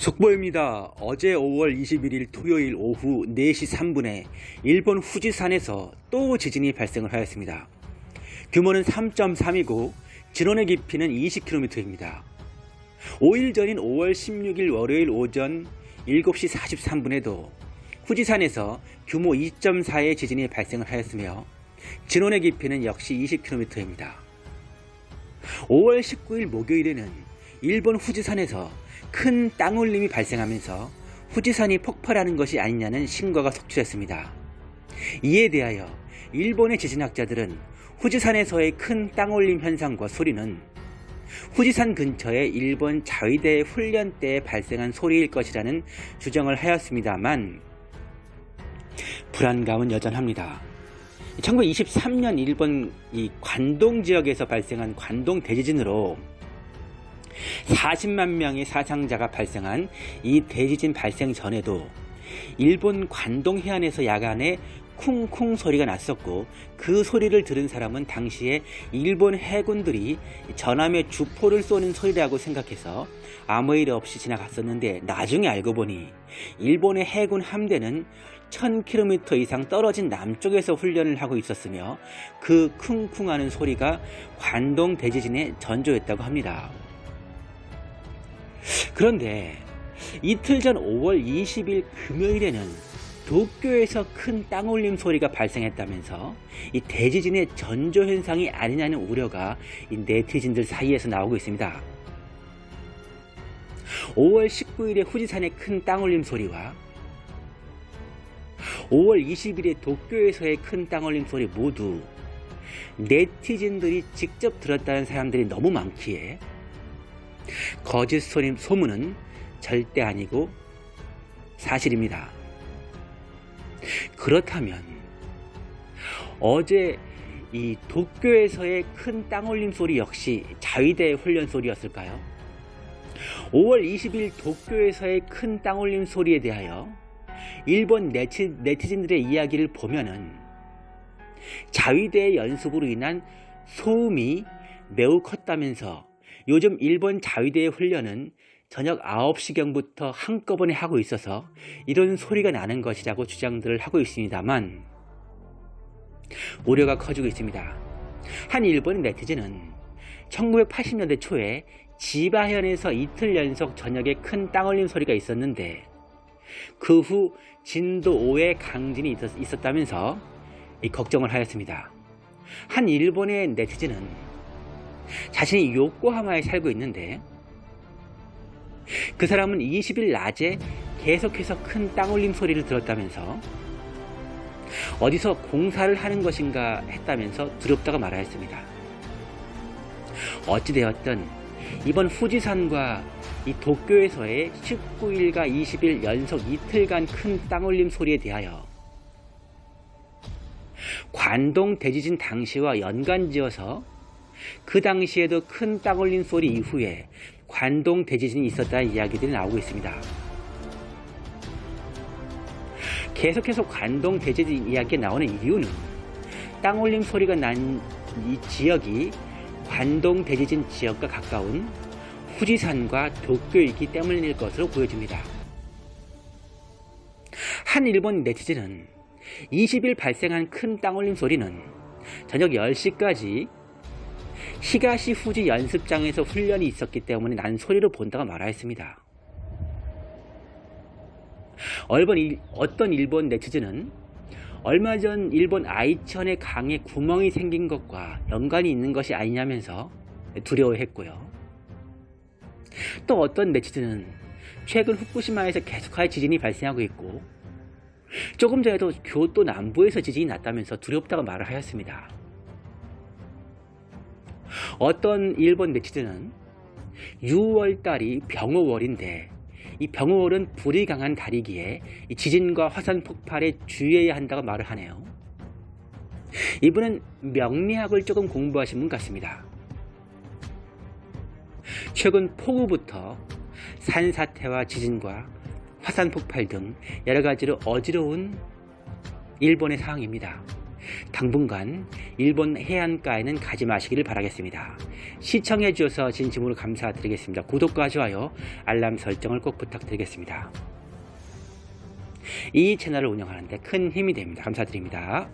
속보입니다. 어제 5월 21일 토요일 오후 4시 3분에 일본 후지산에서 또 지진이 발생을 하였습니다. 규모는 3.3이고 진원의 깊이는 20km입니다. 5일 전인 5월 16일 월요일 오전 7시 43분에도 후지산에서 규모 2.4의 지진이 발생을 하였으며 진원의 깊이는 역시 20km입니다. 5월 19일 목요일에는 일본 후지산에서 큰 땅울림이 발생하면서 후지산이 폭발하는 것이 아니냐는 신고가 속출했습니다. 이에 대하여 일본의 지진학자들은 후지산에서의 큰 땅울림 현상과 소리는 후지산 근처의 일본 자위대 훈련 때 발생한 소리일 것이라는 주장을 하였습니다만 불안감은 여전합니다. 1923년 일본 이 관동 지역에서 발생한 관동 대지진으로 40만 명의 사상자가 발생한 이 대지진 발생 전에도 일본 관동 해안에서 야간에 쿵쿵 소리가 났었고 그 소리를 들은 사람은 당시에 일본 해군들이 전함에 주포를 쏘는 소리라고 생각해서 아무 일 없이 지나갔었는데 나중에 알고 보니 일본의 해군 함대는 1000km 이상 떨어진 남쪽에서 훈련을 하고 있었으며 그 쿵쿵하는 소리가 관동 대지진의 전조였다고 합니다. 그런데 이틀 전 5월 20일 금요일에는 도쿄에서 큰 땅올림 소리가 발생했다면서 이 대지진의 전조 현상이 아니냐는 우려가 이 네티즌들 사이에서 나오고 있습니다. 5월 19일에 후지산의 큰 땅올림 소리와 5월 20일에 도쿄에서의 큰 땅올림 소리 모두 네티즌들이 직접 들었다는 사람들이 너무 많기에 거짓 소림 소문은 절대 아니고 사실입니다. 그렇다면 어제 이 도쿄에서의 큰 땅올림 소리 역시 자위대 훈련 소리였을까요? 5월 20일 도쿄에서의 큰 땅올림 소리에 대하여 일본 네티, 네티즌들의 이야기를 보면은 자위대의 연습으로 인한 소음이 매우 컸다면서 요즘 일본 자위대의 훈련은 저녁 9시경부터 한꺼번에 하고 있어서 이런 소리가 나는 것이라고 주장들을 하고 있습니다만 우려가 커지고 있습니다. 한 일본 네티즌은 1980년대 초에 지바현에서 이틀 연속 저녁에 큰 땅올림 소리가 있었는데 그 후 진도 5의 강진이 있었다면서 걱정을 하였습니다. 한 일본의 네티즌은 자신이 요코하마에 살고 있는데 그 사람은 20일 낮에 계속해서 큰 땅올림 소리를 들었다면서 어디서 공사를 하는 것인가 했다면서 두렵다고 말하였습니다. 어찌되었든 이번 후지산과 이 도쿄에서의 19일과 20일 연속 이틀간 큰 땅올림 소리에 대하여 관동 대지진 당시와 연관지어서 그 당시에도 큰 땅올림 소리 이후에 관동 대지진이 있었다는 이야기들이 나오고 있습니다. 계속해서 관동 대지진 이야기가 나오는 이유는 땅올림 소리가 난 이 지역이 관동 대지진 지역과 가까운 후지산과 도쿄이기 때문일 것으로 보여집니다. 한 일본 네티즌은 20일 발생한 큰 땅올림 소리는 저녁 10시까지 히가시 후지 연습장에서 훈련이 있었기 때문에 난 소리로 본다고 말하였습니다. 어떤 일본 네티즌은 얼마 전 일본 아이천의 강에 구멍이 생긴 것과 연관이 있는 것이 아니냐면서 두려워했고요. 또 어떤 네티즌은 최근 후쿠시마에서 계속하여 지진이 발생하고 있고 조금 전에도 교토 남부에서 지진이 났다면서 두렵다고 말을 하였습니다. 어떤 일본 네티즌은 6월달이 병호월인데 이 병호월은 불이 강한 달이기에 지진과 화산 폭발에 주의해야 한다고 말을 하네요. 이분은 명리학을 조금 공부하신 분 같습니다. 최근 폭우부터 산사태와 지진과 화산 폭발 등 여러 가지로 어지러운 일본의 상황입니다. 당분간 일본 해안가에는 가지 마시기를 바라겠습니다. 시청해 주셔서 진심으로 감사드리겠습니다. 구독과 좋아요, 알람 설정을 꼭 부탁드리겠습니다. 이 채널을 운영하는데 큰 힘이 됩니다. 감사드립니다.